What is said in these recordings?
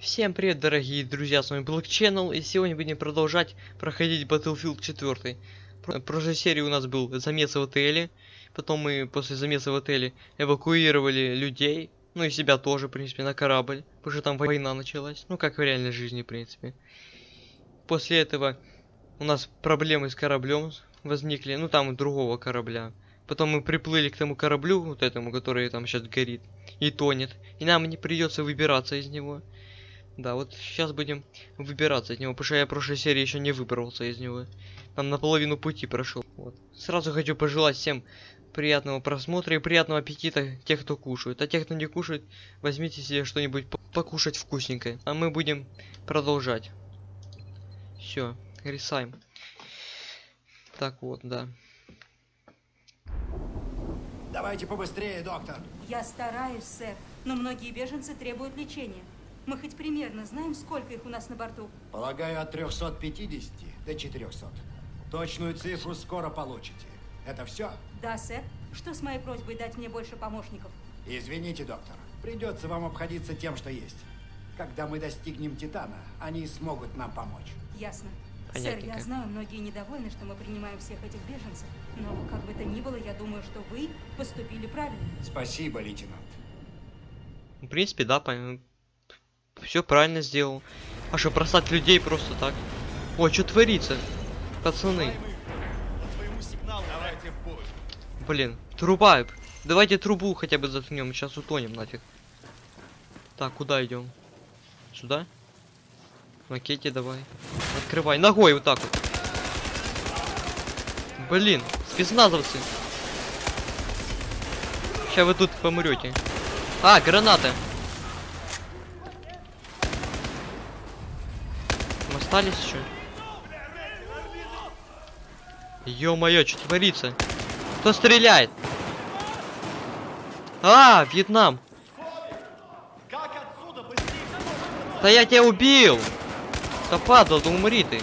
Всем привет, дорогие друзья, с вами Black Channel, и сегодня будем продолжать проходить Battlefield 4. В прошлой серии у нас был замес в отеле, потом мы после замеса в отеле эвакуировали людей, ну и себя тоже, в принципе, на корабль, потому что там война началась, ну как в реальной жизни, в принципе. После этого у нас проблемы с кораблем возникли, ну там другого корабля. Потом мы приплыли к тому кораблю, вот этому, который там сейчас горит, и тонет. И нам не придется выбираться из него. Да, вот сейчас будем выбираться из него, потому что я в прошлой серии еще не выбрался из него. Там наполовину пути прошел. Вот. Сразу хочу пожелать всем приятного просмотра и приятного аппетита тех, кто кушает. А тех, кто не кушает, возьмите себе что-нибудь покушать вкусненькое. А мы будем продолжать. Все, рисаем. Так вот, да. Давайте побыстрее, доктор. Я стараюсь, сэр, но многие беженцы требуют лечения. Мы хоть примерно знаем, сколько их у нас на борту? Полагаю, от 350 до 400. Точную цифру скоро получите. Это все? Да, сэр. Что с моей просьбой дать мне больше помощников? Извините, доктор. Придется вам обходиться тем, что есть. Когда мы достигнем Титана, они смогут нам помочь. Ясно. Понятненько. Сэр, я знаю, многие недовольны, что мы принимаем всех этих беженцев. Но, как бы то ни было, я думаю, что вы поступили правильно. Спасибо, лейтенант. В принципе, да, все правильно сделал. А что, бросать людей просто так? Ой, что творится? Пацаны. Блин, труба. Давайте трубу хотя бы заткнем, сейчас утонем нафиг. Так, куда идем? Сюда? Макете давай. Открывай. Ногой вот так вот. Блин, спецназовцы. Сейчас вы тут помрете. А, граната. Остались еще? Ё-моё, что творится? Кто стреляет? А, Вьетнам. Да я тебя убил! Да падал, да умри ты.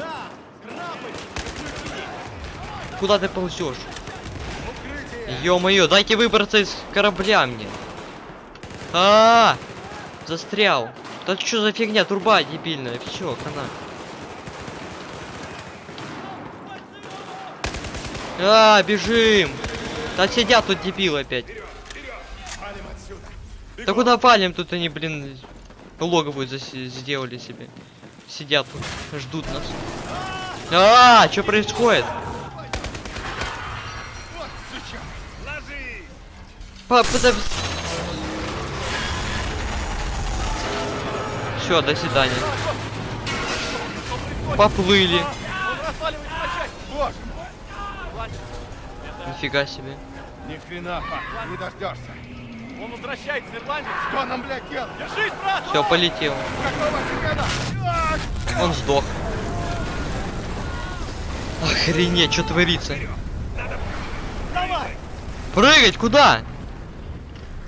Куда ты ползешь? Ё-моё, дайте выбраться из корабля мне. А, -а, -а застрял. Да что за фигня, труба дебильная, все, хана. А, бежим! Да сидят тут дебилы опять. Да куда валим? Тут они, блин, логовую сделали себе. Сидят тут, ждут нас. А, что происходит? Все, до свидания. Поплыли. Нифига себе. Ни хрена, пап, не дождешься. Он возвращается, ирландец. Что нам, блядь, делать? Держись, брат! Все, полетел. Какого фига? Он сдох. Охренеть, что творится? Давай! Прыгать куда?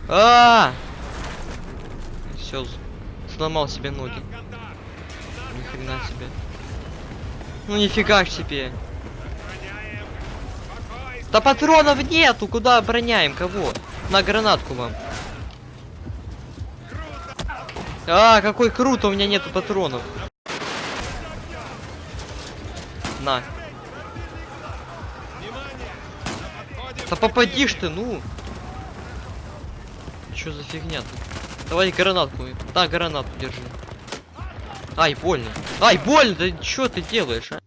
А, Все, сломал себе ноги. Ни хрена себе. Ну нифига себе. Да патронов нету, куда обороняем кого? На гранатку вам. А, какой круто, у меня нету патронов. На. Да попадишь ты, ну. Что за фигня -то? Давай гранатку. Да, гранатку держи. Ай, больно. Ай, больно, да что ты делаешь, а?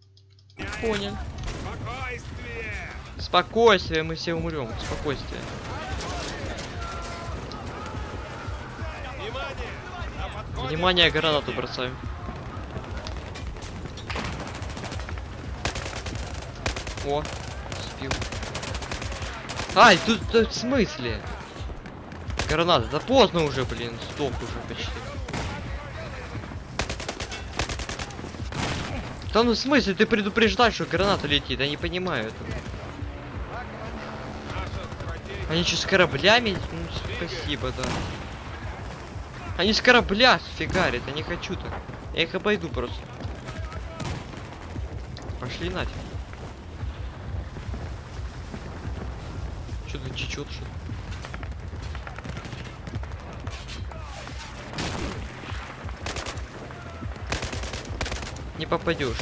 Понял. Спокойствие, мы все умрем. Спокойствие. Внимание, гранату бросаем. О, спил. Ай, тут, тут в смысле? Граната, да поздно уже, блин, стоп уже почти. Да ну в смысле, ты предупреждаешь, что граната летит, я не понимаю этого. Они что, с кораблями? Ну, спасибо, да. Они с корабля фигарят, я не хочу так. Я их обойду просто. Пошли нафиг. Что-то чечет что -то. Не попадешь.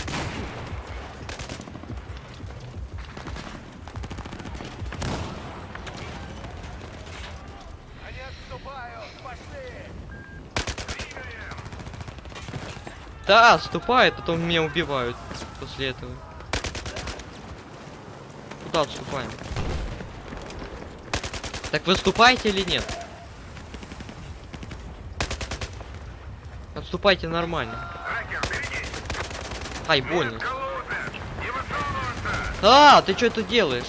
Да, отступает, потом меня убивают после этого. Куда отступаем? Так выступаете или нет? Отступайте нормально. Ай, больно. А, ты что это делаешь?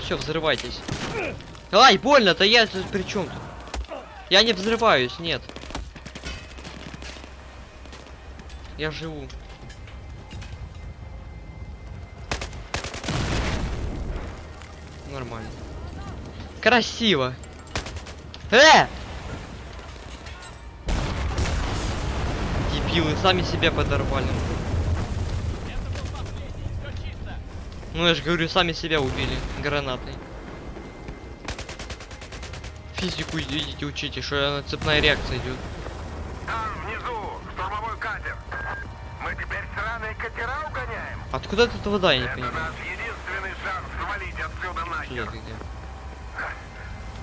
Все, взрывайтесь. Ай, больно-то я тут при чем тут? Я не взрываюсь, нет. Я живу. Нормально. Красиво. Э! Дебилы, сами себя подорвали. Ну я же говорю, сами себя убили гранатой. Физику идите учите, что цепная реакция идет. Там, внизу, штурмовой катер. Мы теперь сраные катера угоняем? Откуда тут вода, я не Это понимаю. наш единственный шанс свалить отсюда Сюда нахер. где?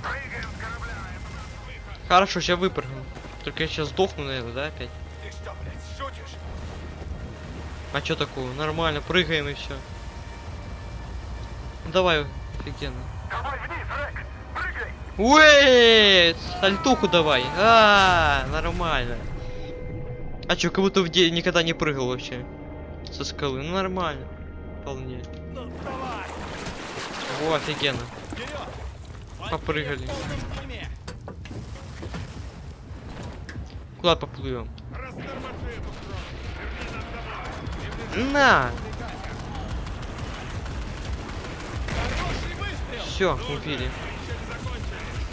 Прыгаем с корабля. Это наш выход. Хорошо, сейчас выпрыгну. Только я сейчас сдохну, наверное, да, опять? Ты что, блядь, шутишь? А чё такого? Нормально, прыгаем и все. Давай, офигенно. Давай вниз, Рек! Уэй! Сальтуху давай. А, нормально. А чё, как будто в де- никогда не прыгал вообще. Со скалы. Ну нормально. Вполне. О, офигенно. Попрыгали. Куда поплывем? На! Все, убили.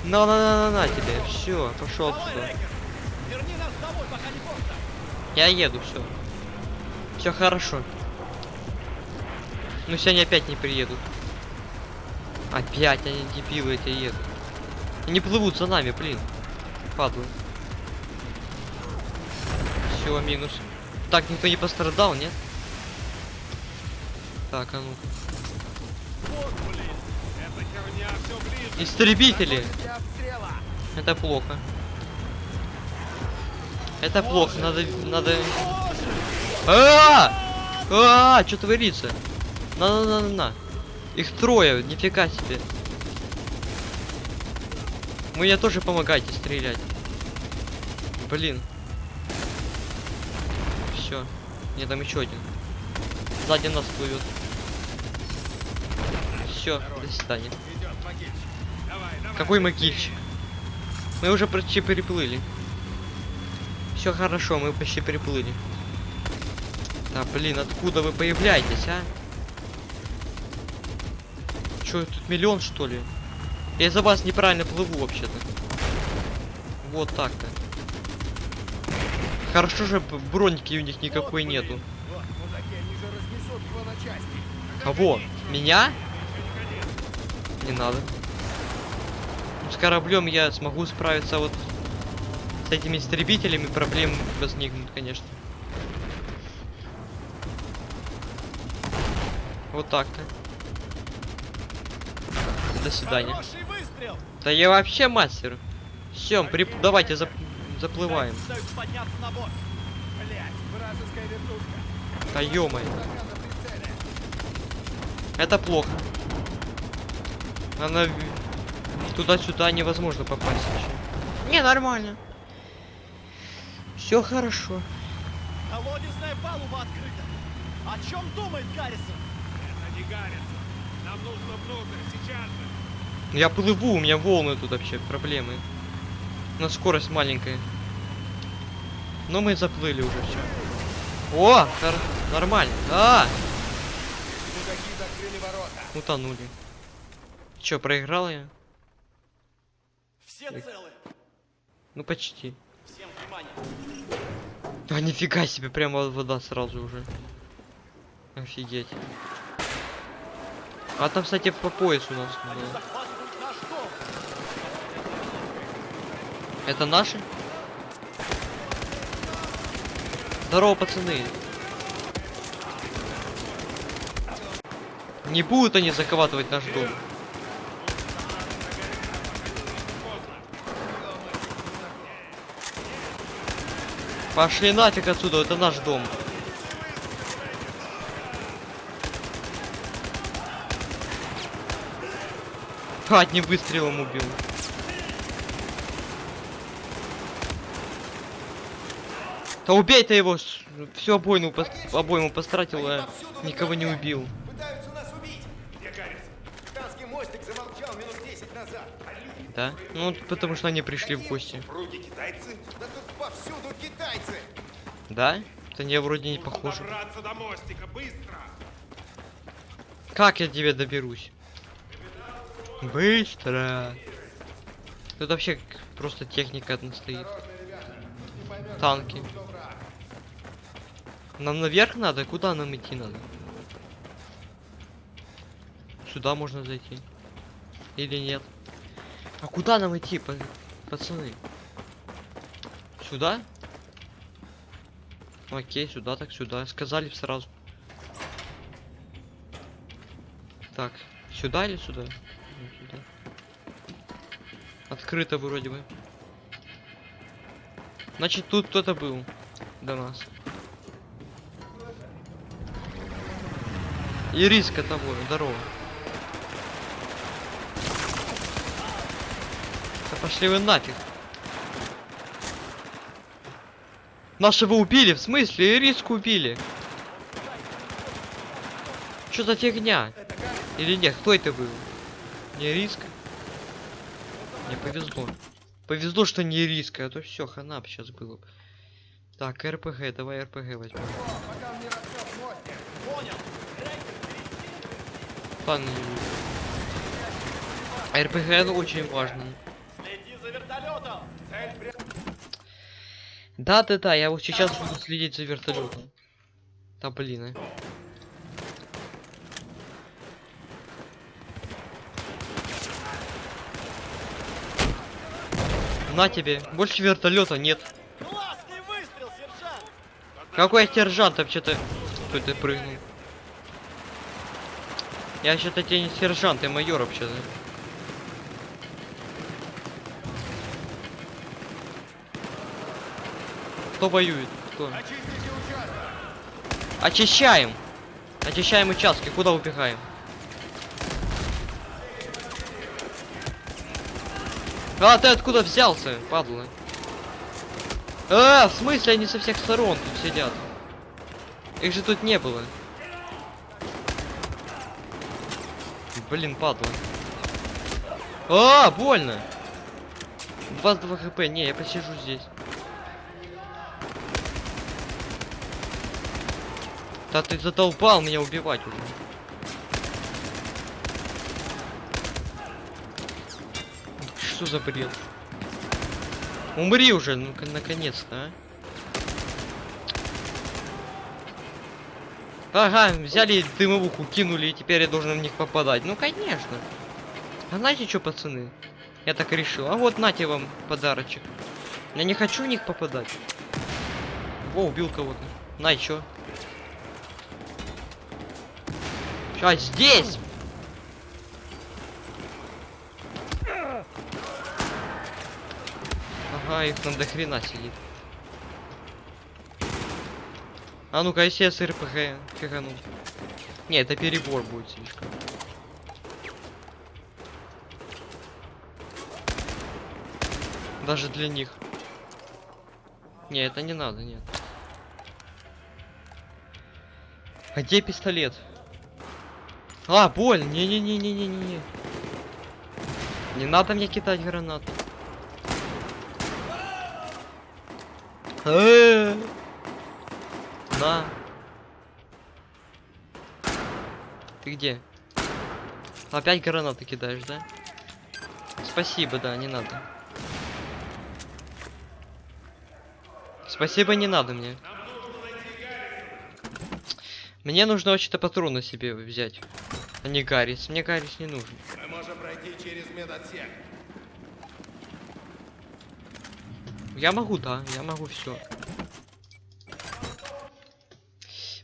На, на, на, на, на тебе. Все, пошел не поздно! Я еду, все. Все хорошо. Ну сегодня опять не приедут. Опять они дебилы эти едут. Они плывут за нами, блин. Падлы. Все, минус. Так, никто не пострадал, нет? Так, а ну. Вот, блин! Эта херня все ближе! Истребители! Это плохо. Это плохо, надо, надо... А! А! Что творится? На, на, на, на. Их трое, нифига себе. Мне тоже помогайте стрелять. Блин. Все. Мне там еще один. Сзади нас плывет. Все, до свидания. Какой могильщик? Мы уже почти переплыли. Все хорошо, мы почти переплыли. Да блин, откуда вы появляетесь, а? Че, тут миллион что ли? Я из-за вас неправильно плыву вообще-то. Вот так-то. Хорошо же б- броньки у них никакой нету. А во, меня? Не надо. С кораблем я смогу справиться, а вот с этими истребителями проблем возникнут, конечно. Вот так-то. До свидания. Да я вообще мастер. Все, прип... давайте зап... заплываем. Да прицеле. Это плохо. Она туда-сюда невозможно попасть вообще. Не, нормально. Все хорошо. Колодезная палуба открыта. О чем думает Гаррисон? Это не Гаррисон. Нам нужно внутрь, сейчас же. Я плыву, у меня волны тут вообще, проблемы. На скорость маленькая. Но мы заплыли уже все. О, нор- нормально. А, Мудаки закрыли ворота. утонули. Че, проиграл я? Все целы. Ну почти. Всем внимание. А нифига себе, прямо вода сразу уже. Офигеть. А там, кстати, по пояс у нас. Они было. наш дом. Это наши? Здорово, пацаны. Не будут они захватывать наш дом. Пошли нафиг отсюда, это наш дом. Одним выстрелом убил. Да убей ты его! Всю обойну, пос... обойму постратил, а никого не убил. Пытаются нас убить! Где Гаррис? Капитанский мостик замолчал минут 10 назад. Да? Ну, потому что они пришли в гости. Китайцы? Повсюду китайцы! Да? Это не вроде не похоже. До мостика, быстро! Как я тебе доберусь? Быстро. Тут вообще просто техника одна стоит. Танки. Нам наверх надо? Куда нам идти надо? Сюда можно зайти. Или нет? А куда нам идти, па- пацаны? Сюда? Окей, сюда так сюда. Сказали сразу. Так, сюда или сюда? Сюда. Открыто вроде бы. Значит, тут кто-то был до нас. Ириска того, здорово. Да пошли вы нафиг. Нашего убили, в смысле? Ириску убили. Что за фигня? Или нет, кто это был? Не риска? Мне повезло. Повезло, что не риска, а то все, хана сейчас было. Так, РПГ, давай РПГ возьмем. Ладно, не РПГ это очень важно. Следи за вертолетом. Да, да, я вот сейчас буду следить за вертолетом. Да блин, а. На тебе, больше вертолета нет. Классный выстрел, сержант. Какой сержант вообще-то? Кто ты прыгнул? Я вообще-то тебе не сержант, я майор вообще-то. Кто воюет? Кто? Очищаем! Очищаем участки, куда убегаем? А, ты откуда взялся, падла? А, в смысле они со всех сторон тут сидят? Их же тут не было. Блин, падла. А, больно. 22 хп. Не, я посижу здесь. Да ты задолбал меня убивать уже. Что за бред? Умри уже, ну наконец-то, а. Ага, взяли дымовуху, кинули, и теперь я должен в них попадать. Ну, конечно. А знаете что, пацаны? Я так решил. А вот нате вам подарочек. Я не хочу в них попадать. Во, убил кого-то. На, чё? А, здесь! Ага, их там до хрена сидит. А ну-ка, если я с РПГ фигану. Не, это перебор будет слишком. Даже для них. Не, это не надо, нет. А где пистолет? А, боль! Не-не-не-не-не-не. Не надо мне кидать гранату. На. Ты где? Опять гранаты кидаешь, да? Спасибо, да, не надо. Спасибо, не надо мне. Мне нужно вообще-то патроны себе взять. А не Гаррис. Мне Гаррис не нужен. Мы можем пройти через медотсек. Я могу, да, я могу все.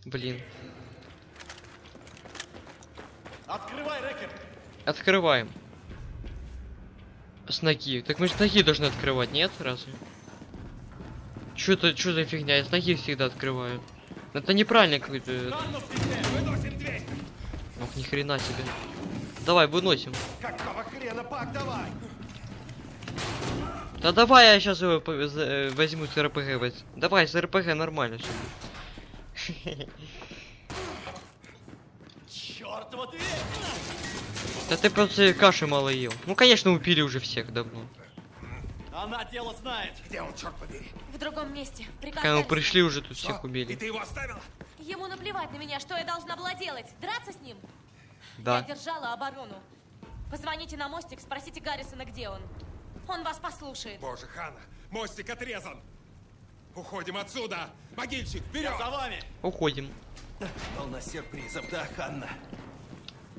блин. Открывай, Рекер. Открываем. С ноги. Так мы с ноги должны открывать, нет? Разве? Что это, что за фигня? Я с ноги всегда открываю. Это неправильно какой-то. Ни хрена себе. Давай, выносим. Какого хрена, Пак, давай! Да давай я сейчас его э, возьму с РПГ. Давай, с РПГ нормально все. Чёртова. Да ты просто каши мало ел. Ну, конечно, убили уже всех давно. Она дело знает. Где он, черт побери? В другом месте. Приказ Когда мы пришли, уже тут Что? всех И убили. ты его оставила? Ему наплевать на меня, что я должна была делать? Драться с ним? Да. Я держала оборону. Позвоните на мостик, спросите Гаррисона, где он. Он вас послушает. Боже, Хана, мостик отрезан! Уходим отсюда! Могильщик, вперед! Я за вами. Уходим. Полно сюрпризов, да, Ханна?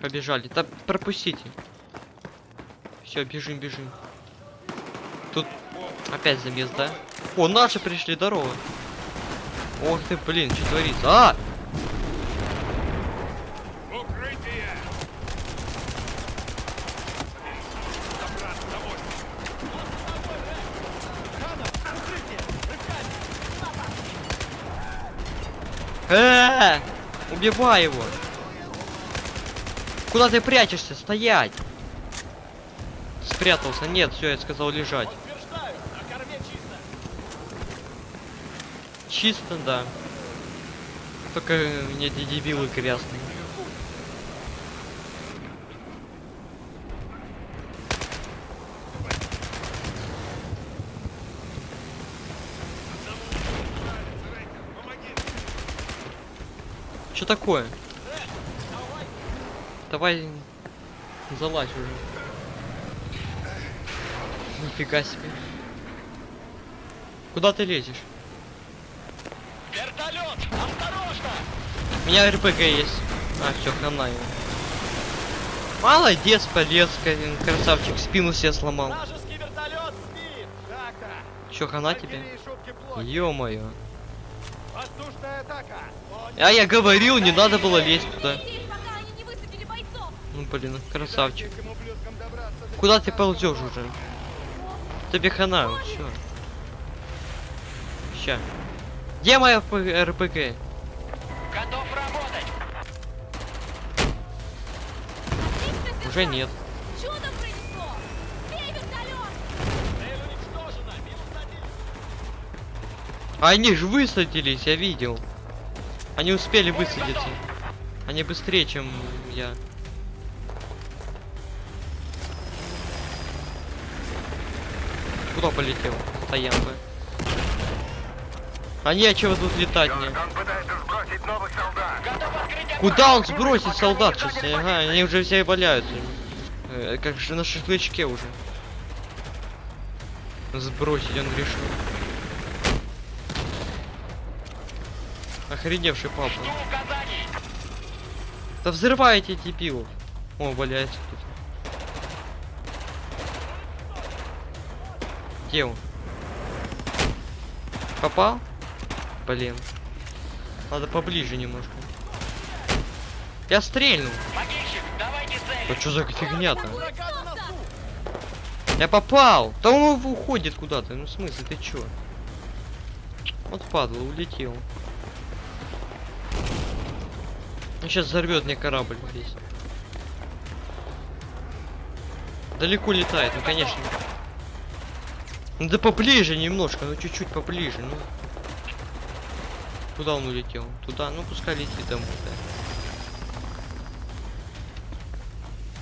Побежали. Да пропустите. Все, бежим, бежим. Тут опять замес, да? О, наши пришли, здорово. Ох ты, блин, что творится? А! Укрытие! Забраться на мостик! Э, Убивай его! Куда ты прячешься? Стоять! Спрятался. Нет, все, я сказал лежать. Чисто, да. Только мне эти дебилы грязные. Что такое? Давай залазь уже. Нифига себе. Куда ты лезешь? Вертолет! Осторожно! У меня РПГ есть. А, все, хана его. Молодец, полез, красавчик, спину себе сломал. Чё, хана тебе? Ё-моё. А я говорил, не надо было лезть туда. Ну блин, красавчик. Добраться до Куда ты ползешь уже? Тебе хана, все. Ща. Где моя РПГ? Готов работать! Отлично, Уже нет. Чудом пронесло. Бей вертолет! Цель уничтожена! Минус один! Они же высадились, я видел. Они успели высадиться. Они быстрее, чем я. Куда полетел? Стоянка. А нечего тут летать мне. Он пытается сбросить новых солдат. Готов открыть Куда он сбросит солдат сейчас? Ага, они уже все валяются. Э, как же на шашлычке уже. Сбросить он решил. Охреневший папа. Да взрывайте дебилов. О, валяется тут. Где он? Попал? Блин. Надо поближе немножко. Я стрельнул. Да что за фигня-то? Я попал! Да он уходит куда-то. Ну в смысле, ты чё? Вот падла, улетел. Он сейчас взорвет мне корабль весь. Далеко летает, ну конечно. Ну да поближе немножко, ну чуть-чуть поближе, ну. Куда он улетел? Туда, ну пускай летит домой, да.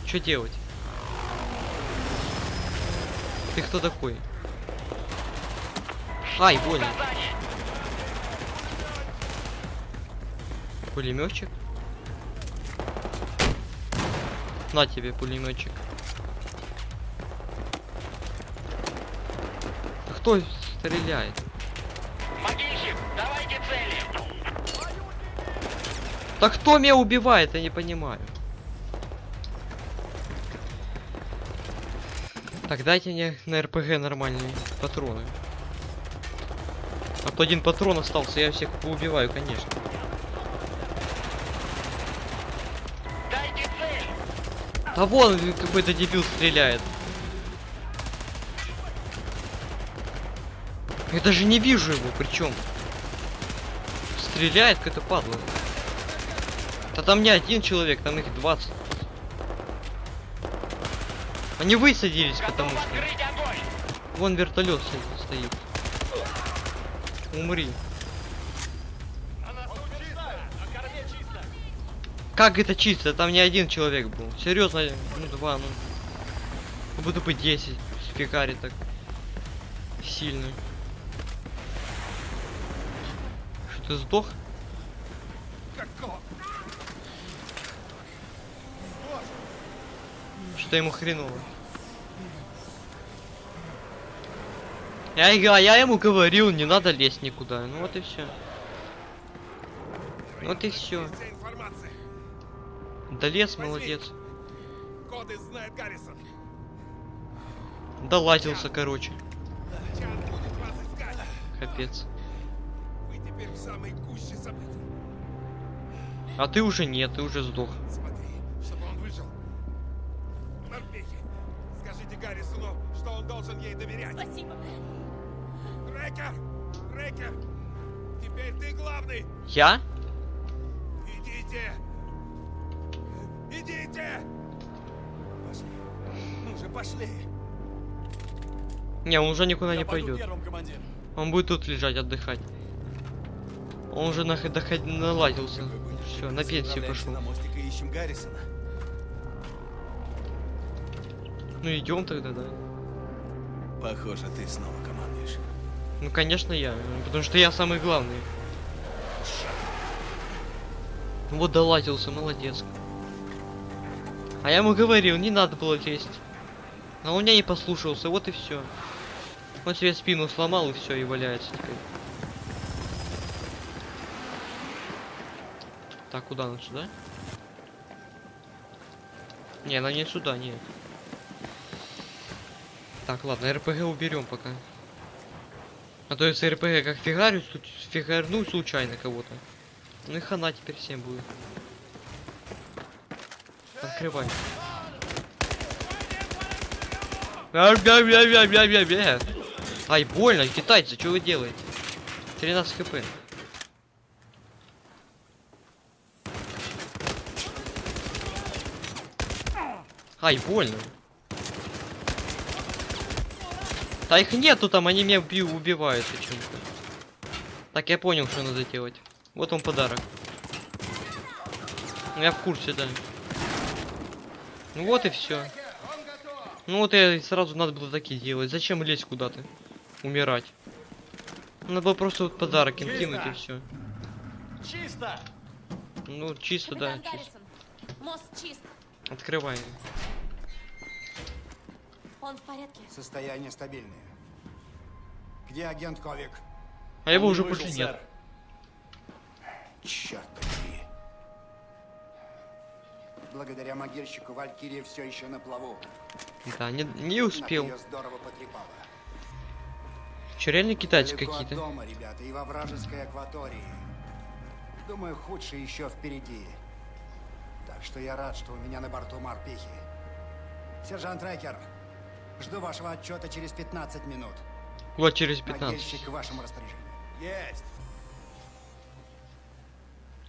Что делать? Ты кто такой? Ай, больно. Пулеметчик? На тебе пулеметчик. Кто стреляет? Могильщик, давайте цели! Да кто меня убивает, я не понимаю. Так, дайте мне на РПГ нормальные патроны. А то один патрон остался, я всех поубиваю, конечно. Да вон какой-то дебил стреляет. Я даже не вижу его, причем. Стреляет какая-то падла. Да там не один человек, там их 20. Они высадились, потому что... Вон вертолет стоит. Умри. Как это чисто? Там не один человек был. Серьезно, ну два, ну. Буду быть 10 в пикаре так. Сильно. Что ты сдох? Что ему хреново? Я, я, я ему говорил, не надо лезть никуда. Ну вот и все. Вот и все. Да лес, молодец. Коды знает Гаррисон. Долазился, короче. Чан будет вас искать. Капец. Вы теперь в самой гуще событий. А ты уже нет, ты уже сдох. Смотри, чтобы он выжил. Морпехи, скажите Гаррисону, что он должен ей доверять. Спасибо. Рекер! Рекер! Теперь ты главный! Я? Идите! Идите! Пошли. Ну же, пошли. Не, он уже никуда Я не пойдет. первым, командир. Он будет тут лежать, отдыхать. Он уже нах- доход- наладился. Все, на пенсию пошел. на мостик и ищем Гаррисона. Ну идем тогда, да. Похоже, ты снова командуешь. Ну конечно я, потому что я самый главный. Вот долазился, молодец. А я ему говорил, не надо было лезть. А он меня не послушался, вот и все. Он себе спину сломал и все, и валяется теперь. Так, куда нам сюда? Не, нам не сюда, нет. Так, ладно, РПГ уберем пока. А то если РПГ как фигарю, фигарну случайно кого-то. Ну и хана теперь всем будет. Открывай. Ай, больно, китайцы, что вы делаете? 13 хп. Ай, больно. Да их нету там, они меня бью, убивают почему-то. Так, я понял, что надо делать. Вот он подарок. Ну, Я в курсе, да. Ну вот и все. Ну вот я сразу надо было такие делать. Зачем лезть куда-то? Умирать. Надо было просто вот подарок им кинуть и все. Чисто! Ну, чисто, да. Капитан чисто. Гаррисон, мост чист. Открываем. Он в порядке. Состояние стабильное. Где агент Ковик? А его Он уже больше сэр. нет. Черт. Благодаря могильщику Валькирия все еще на плаву. Да, не, не успел. Ее здорово потрепало. Че, реально китайцы какие-то? дома, ребята, и во вражеской акватории. Думаю, худшее еще впереди. Так что я рад, что у меня на борту морпехи. Сержант Рекер, жду вашего отчета через 15 минут. Вот через 15. Могильщик в вашем распоряжении. Есть.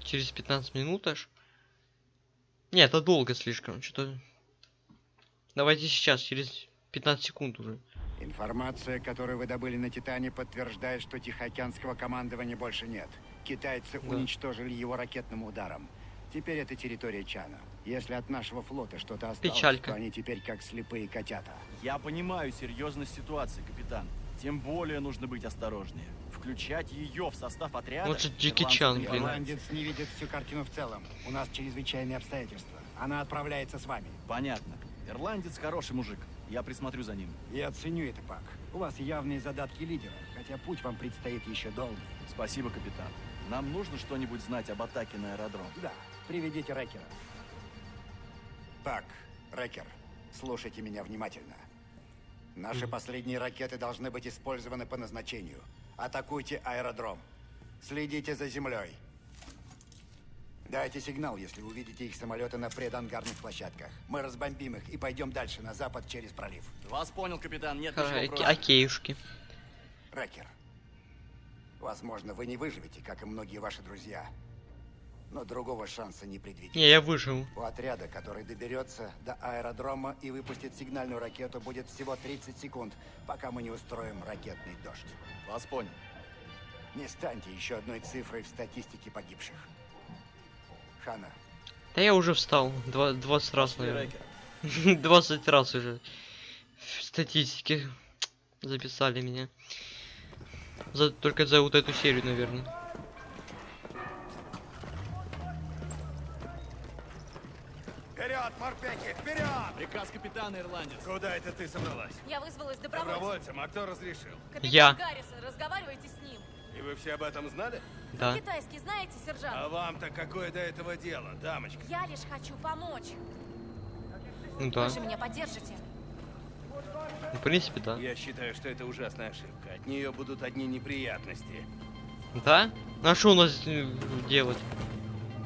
Через 15 минут аж? Не, это долго слишком. Что-то... Давайте сейчас, через 15 секунд уже. Информация, которую вы добыли на Титане, подтверждает, что Тихоокеанского командования больше нет. Китайцы Да. уничтожили его ракетным ударом. Теперь это территория Чана. Если от нашего флота что-то осталось, Печалька. то они теперь как слепые котята. Я понимаю серьезность ситуации, капитан. Тем более нужно быть осторожнее. Включать ее в состав отряда... Вот же Джеки Чан, блин. Ирландец не видит всю картину в целом. У нас чрезвычайные обстоятельства. Она отправляется с вами. Понятно. Ирландец хороший мужик. Я присмотрю за ним. Я ценю это, Пак. У вас явные задатки лидера, хотя путь вам предстоит еще долгий. Спасибо, капитан. Нам нужно что-нибудь знать об атаке на аэродром. Да, приведите Рекера. Пак, Рекер, слушайте меня внимательно. Наши последние ракеты должны быть использованы по назначению. Атакуйте аэродром. Следите за землей. Дайте сигнал, если увидите их самолеты на предангарных площадках. Мы разбомбим их и пойдем дальше, на запад, через пролив. Вас понял, капитан. Нет ничего оке- против. Окейушки. Рекер, возможно, вы не выживете, как и многие ваши друзья. Но другого шанса не предвидится. Не, я выжил. У отряда, который доберется до аэродрома и выпустит сигнальную ракету, будет всего 30 секунд, пока мы не устроим ракетный дождь. Вас понял. Не станьте еще одной цифрой в статистике погибших. Хана, Да я уже встал. Два, 20 раз, наверное. Райкер. 20 раз уже. В статистике записали меня. За, только за вот эту серию, наверное. Вперед, морпехи, вперед! Приказ капитана, ирландец. Куда это ты собралась? Я вызвалась добровольцем. Добровольцем, а кто разрешил? Капитан Я. Гаррисон, разговаривайте с ним. И вы все об этом знали? Да. Китайский знаете, сержант? А вам-то какое до этого дело, дамочка? Я лишь хочу помочь. Ну да. Вы же меня поддержите. В принципе, да. Я считаю, что это ужасная ошибка. От нее будут одни неприятности. Да? А что у нас э, делать?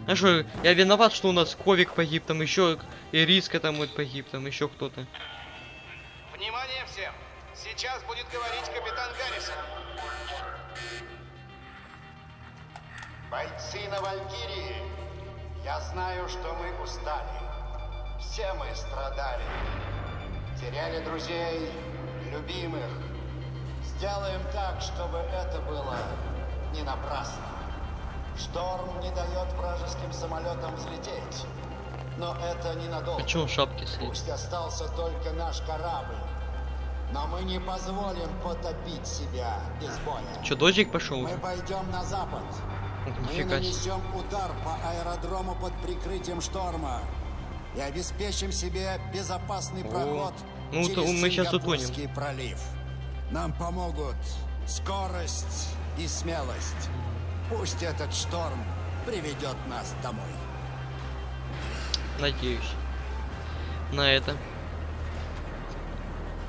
А что, я виноват, что у нас Ковик погиб, там еще и Риска там вот погиб, там еще кто-то. Внимание всем! Сейчас будет говорить капитан Гаррисон. бойцы на Валькирии, я знаю, что мы устали. Все мы страдали. Теряли друзей, любимых. Сделаем так, чтобы это было не напрасно. Шторм не дает вражеским самолетам взлететь. Но это ненадолго. А чё он в шапке сидит? Пусть остался только наш корабль. Но мы не позволим потопить себя без боя. Чё, дождик пошел? Мы пойдем на запад. Мы нанесем удар по аэродрому под прикрытием шторма и обеспечим себе безопасный проход Ну, через то мы щас утонем. Пролив. Нам помогут скорость и смелость. Пусть этот шторм приведет нас домой. Надеюсь. На это.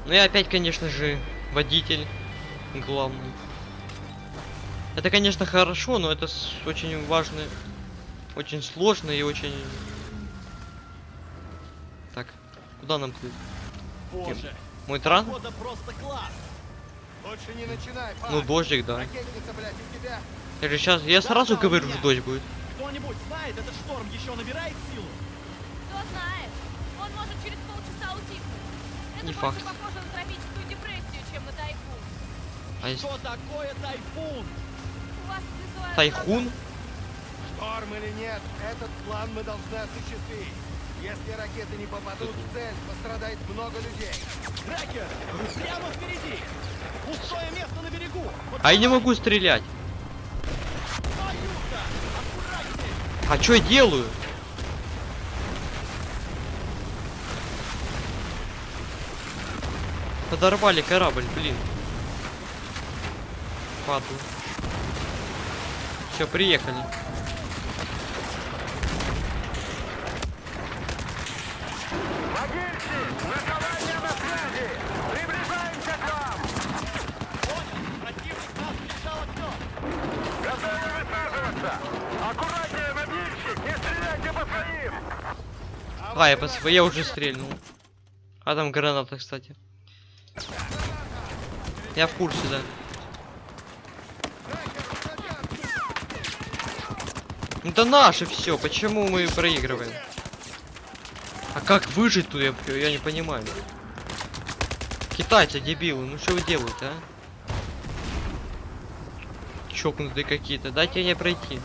Ну и опять, конечно же, водитель главный. Это, конечно, хорошо, но это очень важно, очень сложно и очень... Так, куда нам плыть? Боже. Мой тран? Больше не начинай, пап. Ну, дождик, да. Ракетница, блядь, у тебя. Я же сейчас, я сразу говорю, что дождь будет. Кто-нибудь знает, этот шторм еще набирает силу? Кто знает, он может через полчаса утихнуть. Это Не больше факт. похоже на тропическую депрессию, чем на тайфун. А Что такое тайфун? У вас визуально... тайхун? Шторм или нет, этот план мы должны осуществить. Если ракеты не попадут в цель, пострадает много людей. Трекер! Прямо впереди! Пустое место на берегу! Вот А я не могу стрелять. А что я делаю? Подорвали корабль, блин. Паду. Все, приехали. Противник А, я, пос... я уже стрельнул. А там граната, кстати. Я в курсе, да. Ну Это наше все, почему мы проигрываем? А как выжить тут, я, я не понимаю. Китайцы, дебилы, ну что вы делаете, а? Чокнутые какие-то, дайте мне пройти.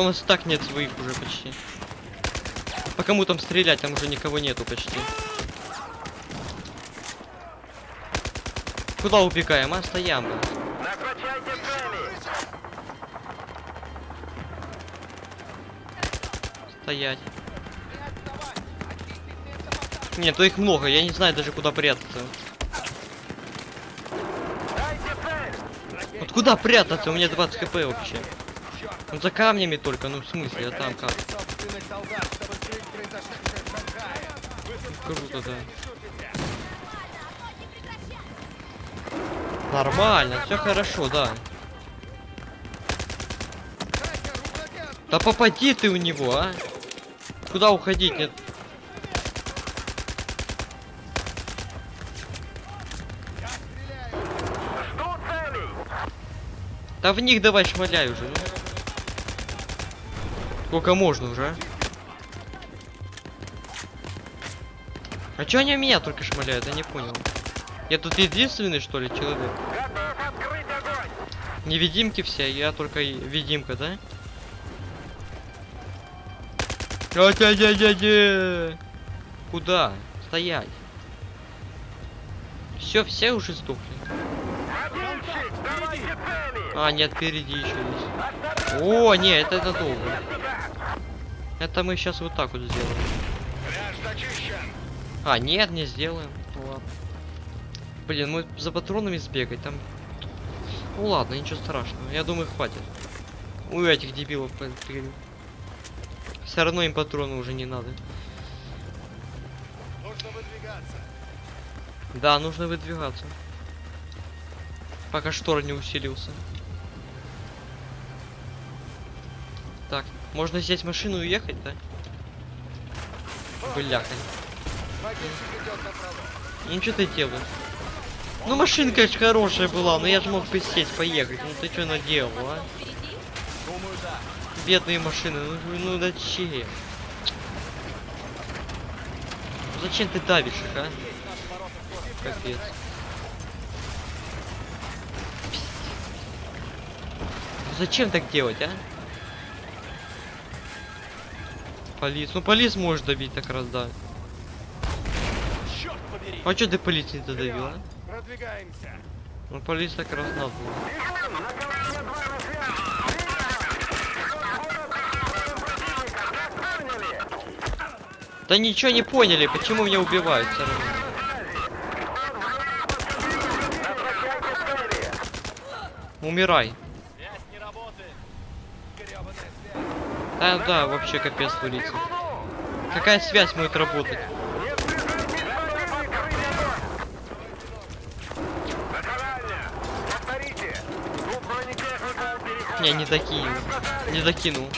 У нас так нет своих уже почти. По кому там стрелять, там уже никого нету почти. Куда убегаем, а? Стоям. Стоять. Нет, то их много, я не знаю даже куда прятаться. Вот куда прятаться? У меня 20 хп вообще. Ну за камнями только, ну в смысле, а там как? Круто, да. Нормально, все хорошо, да. Да попади ты у него, а? Куда уходить? Нет. Я. Да в них давай шмаляй уже. Сколько можно уже, а? А чё они меня только шмаляют? Я не понял. Я тут единственный, что ли, человек? Невидимки все, я только видимка, да? Куда? Стоять. Все, все уже сдохли. А, нет, впереди еще есть. О, нет, это, это долго. Это мы сейчас вот так вот сделаем. Пляж зачищен. А, нет, не сделаем. Ну ладно. Блин, мы за патронами сбегать там. Ну ладно, ничего страшного. Я думаю, хватит. У этих дебилов Все равно им патроны уже не надо. Нужно выдвигаться. Да, нужно выдвигаться. Пока штор не усилился. Можно взять машину и уехать, да? Бляха. Ну что ты делаешь? Ну машинка конечно хорошая была, но я же мог бы сесть, поехать. Ну ты что наделал, а? Бедные машины, ну, ну зачем? Зачем ты давишь их, а? Капец. Зачем так делать, а? Полис. Ну полис может давить так раз, да. А что ты полис не додавил, а? Продвигаемся. Ну полис так раз надо. Да ничего не поняли, почему меня убивают все равно. Умирай. Связь не работает. Гребаная связь. Да, да, вообще капец творится. Какая связь будет работать? Не, не докинул. Не давайте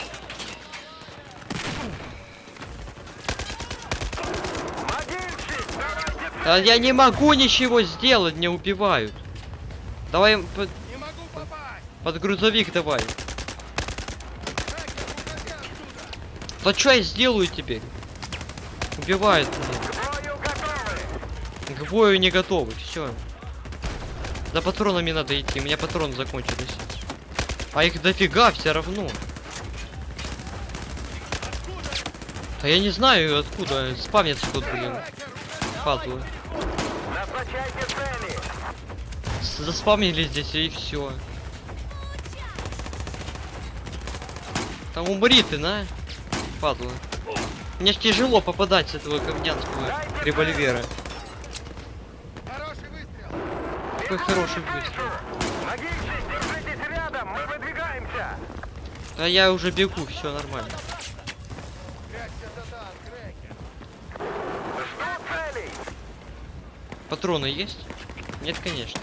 Да я не могу ничего сделать, меня убивают. Давай под, Не под грузовик давай. Да что я сделаю теперь? Убивают меня. К бою не готовы, все. За патронами надо идти, у меня патроны закончились. А их дофига все равно. А я не знаю откуда. Спавнится тут, блин. Падлы. Заспавнили здесь и все. Там умри ты, на. Падла. Мне ж тяжело попадать с этого говнянского револьвера. Хороший выстрел. Какой хороший выстрел. Рядом. Мы выдвигаемся. Да я уже бегу, все нормально. Патроны есть? Нет, конечно.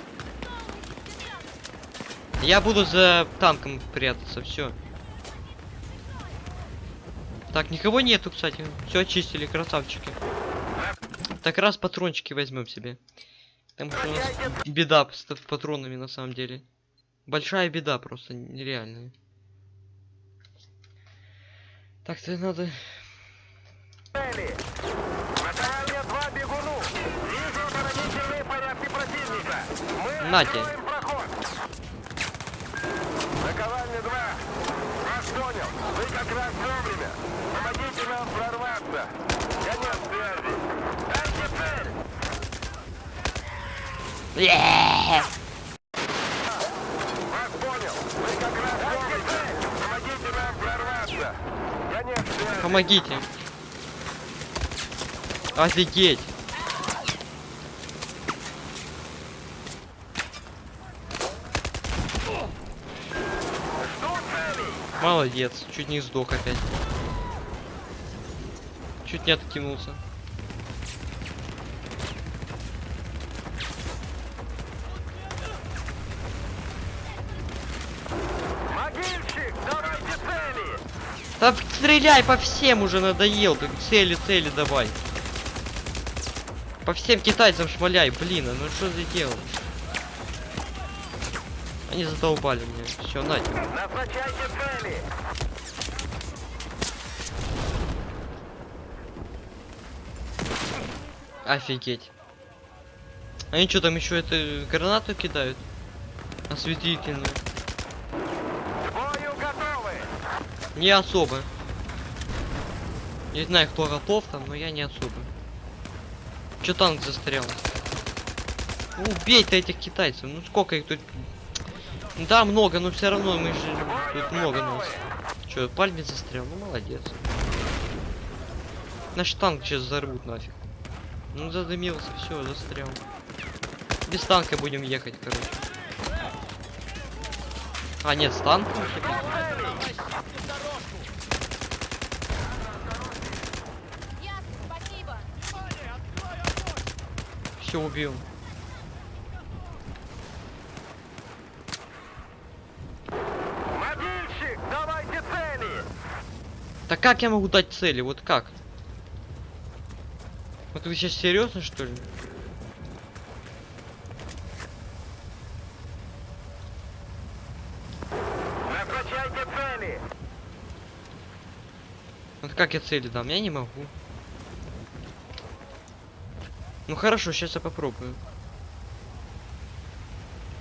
Я буду за танком прятаться, все. Так, никого нету, кстати. Все очистили, красавчики. Так раз патрончики возьмем себе. Потому что у нас беда с патронами на самом деле. Большая беда просто нереальная. Так, то надо. Цели. Баталья 2 бегуну. Вижу оборонительные порядки противника. Мы На тебе. откроем проход. Наковальня 2. Вас понял. Вы как раз вовремя. Помогите нам прорваться. Конец связи. Дайте цель. Вас понял. Вы как раз вовремя. Помогите. Офигеть. Молодец, чуть не сдох опять. Чуть не откинулся. Да стреляй по всем уже надоел. Ты цели, цели давай. По всем китайцам шмаляй, блин, а ну что ты делаешь? Они задолбали меня. Все, на цели. Офигеть. Они что там еще это гранату кидают? Осветительную. К бою готовы. Не особо. Не знаю, кто готов там, но я не особо. Че танк застрял? Ну, убей ты этих китайцев. Ну сколько их тут? Да, много, но все равно мы же тут много нас. Че, пальме застрял? Ну молодец. Наш танк сейчас взорвут нафиг. Ну задымился, все, застрял. Без танка будем ехать, короче. А, нет, с танком. Все убил. Мобильщик, давайте цели. Так как я могу дать цели? Вот как? Вот вы сейчас серьезно что ли? Назначайте цели. Вот как я цели дам? Я не могу. Ну хорошо, сейчас я попробую.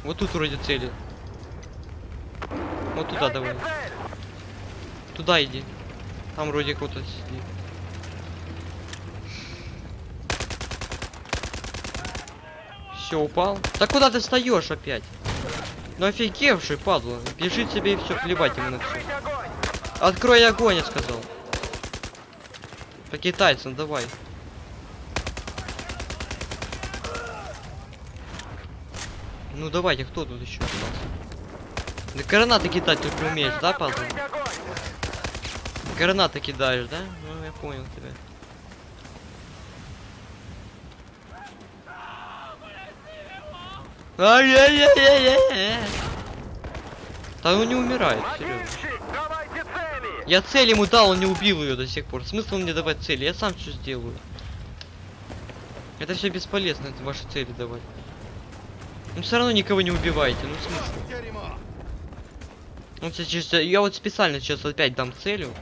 Вот тут вроде цели. Вот туда давай. Туда иди. Там вроде кто-то сидит. Все, упал. Да куда ты встаешь опять? Ну офигевший, падла. Бежит себе и все, плевать ему на все. Открой огонь, я сказал. По китайцам, давай. Ну давайте, кто тут еще остался? Да гранаты кидать только умеешь, да, огонь. Гранаты кидаешь, да? Ну, я понял тебя. Ай-яй-яй-яй-яй. Да он не умирает. Я цель ему дал, он не убил ее до сих пор. Смысл мне давать цели? Я сам все сделаю. Это все бесполезно, это ваши цели давать. Ну все равно никого не убиваете, ну смысл. Ну, сейчас, я вот специально сейчас опять дам целью.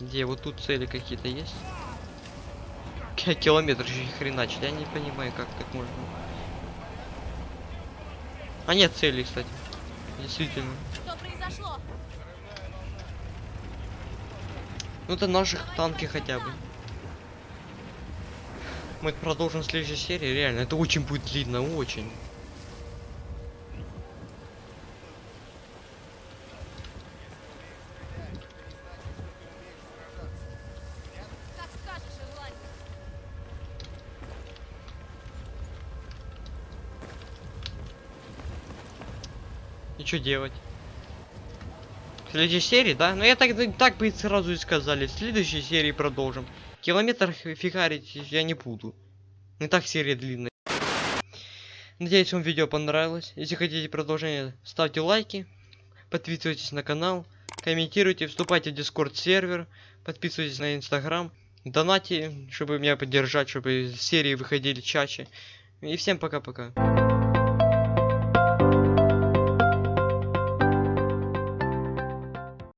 Где вот тут цели какие-то есть? Ки- Километр же хреначит, я не понимаю, как так можно. А нет цели, кстати. Действительно. Что произошло? Ну это наших танки хотя бы. Мы продолжим в следующей серии, реально. Это очень будет длинно, очень. И что делать? В следующей серии, да? Ну я так, так бы и сразу и сказали. В следующей серии продолжим. Километр фи- фигарить я не буду. Не так серия длинная. Надеюсь, вам видео понравилось. Если хотите продолжение, ставьте лайки. Подписывайтесь на канал. Комментируйте, вступайте в дискорд сервер. Подписывайтесь на инстаграм. Донати, чтобы меня поддержать, чтобы серии выходили чаще. И всем пока-пока.